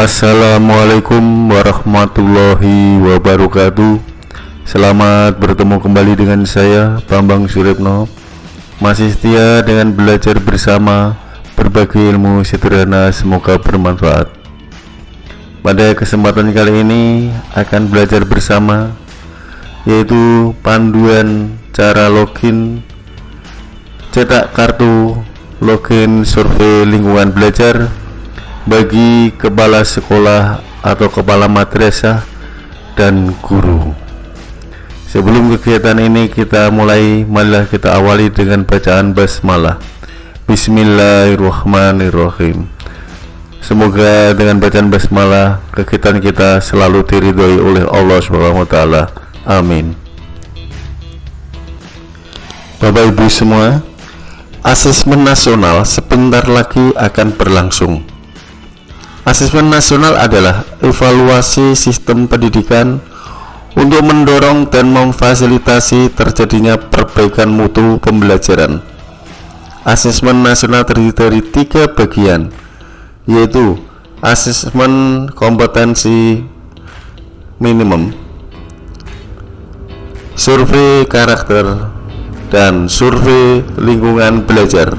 Assalamualaikum warahmatullahi wabarakatuh. Selamat bertemu kembali dengan saya Bambang Suripno Masih setia dengan belajar bersama Berbagi ilmu sederhana semoga bermanfaat. Pada kesempatan kali ini akan belajar bersama Yaitu panduan cara login Cetak kartu login survei lingkungan belajar bagi kepala sekolah atau kepala madrasah dan guru. Sebelum kegiatan ini kita mulai, marilah kita awali dengan bacaan basmalah. Bismillahirrahmanirrahim. Semoga dengan bacaan basmalah kegiatan kita selalu diridhoi oleh Allah Subhanahu wa taala. Amin. Bapak Ibu semua, asesmen nasional sebentar lagi akan berlangsung. Asesmen nasional adalah evaluasi sistem pendidikan untuk mendorong dan memfasilitasi terjadinya perbaikan mutu pembelajaran. Asesmen nasional terdiri dari tiga bagian, yaitu asesmen kompetensi minimum, survei karakter, dan survei lingkungan belajar.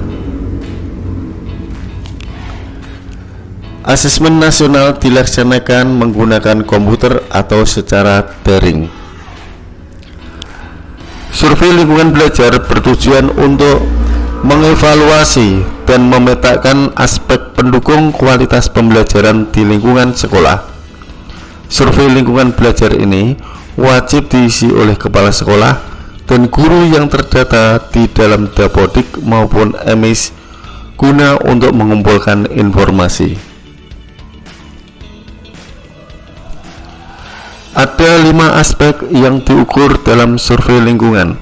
Asesmen nasional dilaksanakan menggunakan komputer atau secara daring. Survei lingkungan belajar bertujuan untuk mengevaluasi dan memetakan aspek pendukung kualitas pembelajaran di lingkungan sekolah. Survei lingkungan belajar ini wajib diisi oleh kepala sekolah dan guru yang terdata di dalam dapodik maupun emis guna untuk mengumpulkan informasi. Ada lima aspek yang diukur dalam survei lingkungan.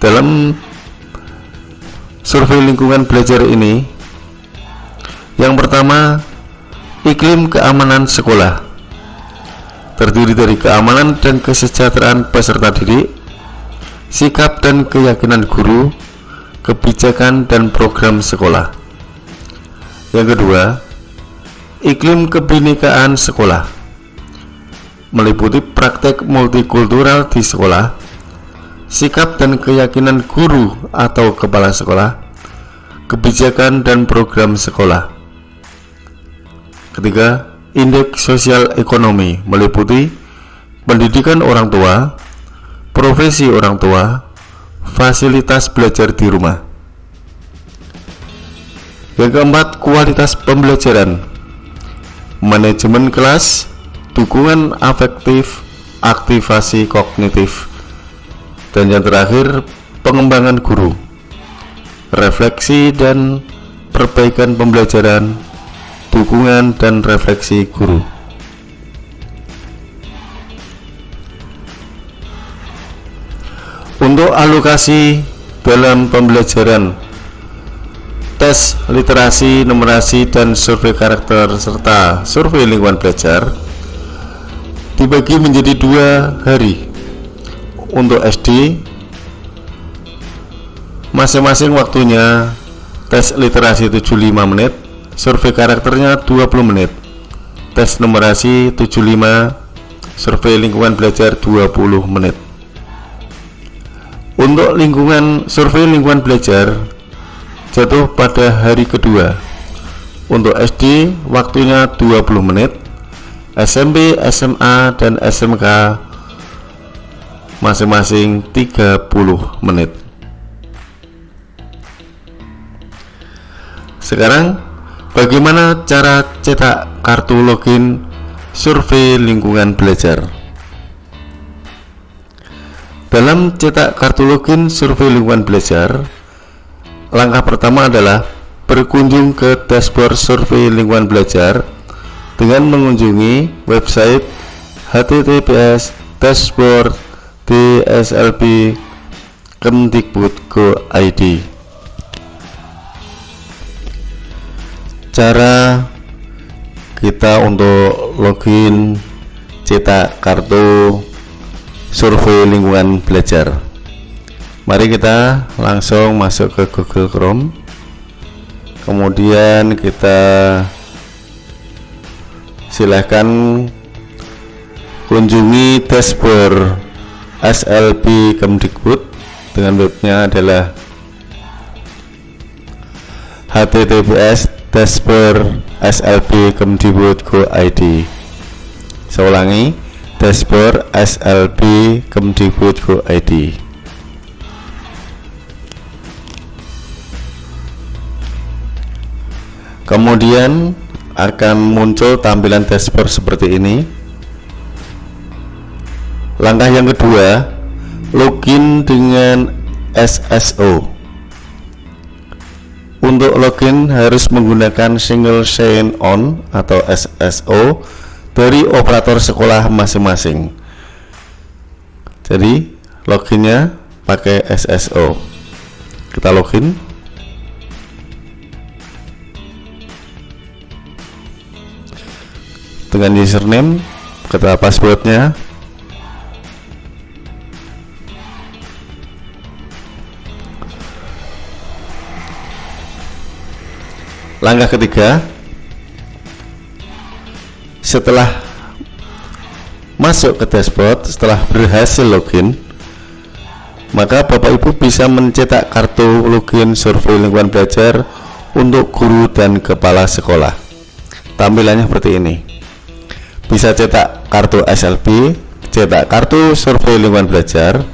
Dalam survei lingkungan belajar ini, yang pertama, iklim keamanan sekolah. Terdiri dari keamanan dan kesejahteraan peserta didik, sikap dan keyakinan guru, kebijakan dan program sekolah. Yang kedua, iklim kebinekaan sekolah meliputi praktek multikultural di sekolah, sikap dan keyakinan guru atau kepala sekolah, kebijakan dan program sekolah. Ketiga, indeks sosial ekonomi meliputi pendidikan orang tua, profesi orang tua, fasilitas belajar di rumah. Yang keempat, kualitas pembelajaran, manajemen kelas, dukungan afektif, aktivasi kognitif, dan yang terakhir pengembangan guru, refleksi dan perbaikan pembelajaran, dukungan dan refleksi guru. Untuk alokasi dalam pembelajaran tes literasi, numerasi, dan survei karakter serta survei lingkungan belajar dibagi menjadi dua hari. Untuk SD masing-masing waktunya tes literasi 75 menit survei karakternya 20 menit. Tes numerasi 75 survei lingkungan belajar 20 menit. Untuk lingkungan survei lingkungan belajar jatuh pada hari kedua. Untuk SD waktunya 20 menit SMP, SMA, dan SMK masing-masing 30 menit. Sekarang, bagaimana cara cetak kartu login survei lingkungan belajar? Dalam cetak kartu login survei lingkungan belajar, langkah pertama adalah berkunjung ke dashboard survei lingkungan belajar dengan mengunjungi website https dashboard dslb kemdikbud.go.id cara kita untuk login cetak kartu survei lingkungan belajar. Mari kita langsung masuk ke Google Chrome. Kemudian kita silahkan kunjungi dashboard SLB Kemdikbud dengan webnya adalah https dashboard slb kemdikbud go id saya ulangi dashboard slb kemdikbud go id kemudian akan muncul tampilan dashboard seperti ini langkah yang kedua login dengan SSO untuk login harus menggunakan single sign on atau SSO dari operator sekolah masing-masing. Jadi loginnya pakai SSO. Kita login. Dengan username, kita passwordnya. Langkah ketiga setelah masuk ke dashboard setelah berhasil login maka Bapak Ibu bisa mencetak kartu login survei lingkungan belajar untuk guru dan kepala sekolah. Tampilannya seperti ini bisa cetak kartu SLB cetak kartu survei lingkungan belajar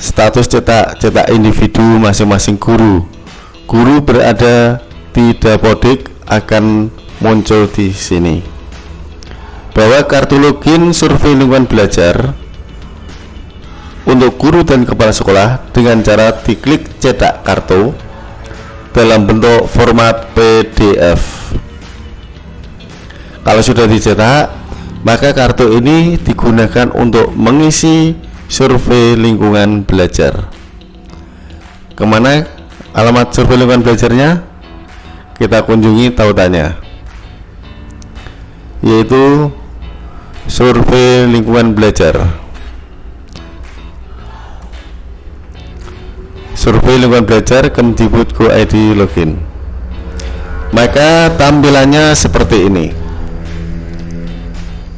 status cetak cetak individu masing-masing guru. Guru berada di dapodik akan muncul di sini. Bahwa kartu login survei lingkungan belajar untuk guru dan kepala sekolah dengan cara diklik cetak kartu dalam bentuk format PDF kalau sudah dicetak maka kartu ini digunakan untuk mengisi survei lingkungan belajar. Ke mana alamat survei lingkungan belajarnya? Kita kunjungi tautannya yaitu survei lingkungan belajar. Survei lingkungan belajar Kemdikbud Go ID login. Maka tampilannya seperti ini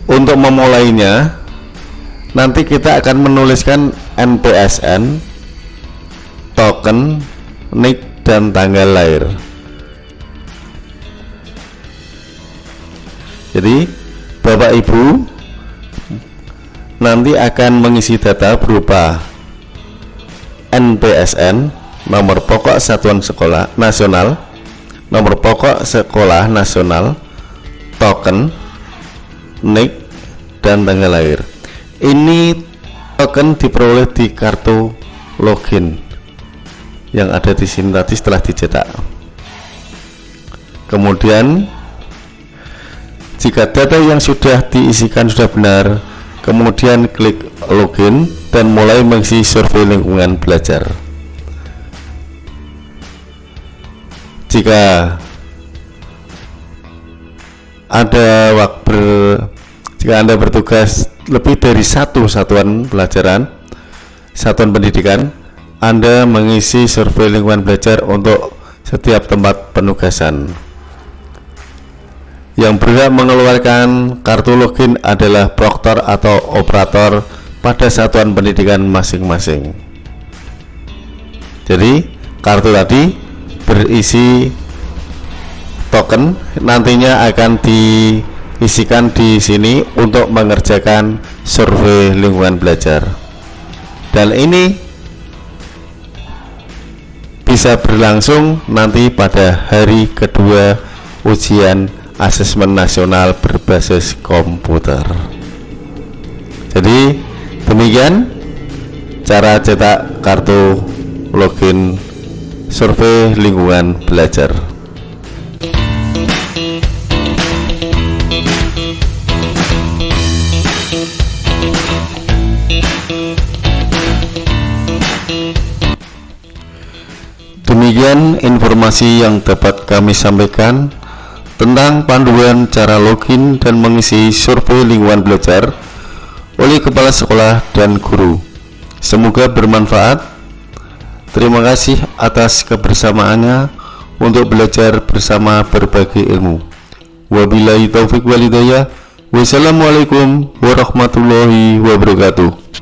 untuk memulainya nanti kita akan menuliskan NPSN token nik dan tanggal lahir. Jadi Bapak Ibu nanti akan mengisi data berupa NPSN nomor pokok satuan sekolah nasional nomor pokok sekolah nasional token nik dan tanggal lahir. Ini token diperoleh di kartu login yang ada di sini tadi setelah dicetak. Kemudian jika data yang sudah diisikan sudah benar kemudian klik login dan mulai mengisi survei lingkungan belajar. Jika ada waktu jika Anda bertugas lebih dari satu satuan pelajaran satuan pendidikan anda mengisi survei lingkungan belajar untuk setiap tempat penugasan. Yang berhak mengeluarkan kartu login adalah proktor atau operator pada satuan pendidikan masing-masing. Jadi, kartu tadi berisi token nantinya akan diisikan di sini untuk mengerjakan survei lingkungan belajar. Dan ini bisa berlangsung nanti pada hari kedua ujian asesmen nasional berbasis komputer jadi demikian cara cetak kartu login survei lingkungan belajar Demikian informasi yang dapat kami sampaikan tentang panduan cara login dan mengisi survei lingkungan belajar oleh kepala sekolah dan guru. Semoga bermanfaat. Terima kasih atas kebersamaannya untuk belajar bersama berbagi ilmu. Wabillahi taufik walidayah. Wassalamualaikum warahmatullahi wabarakatuh.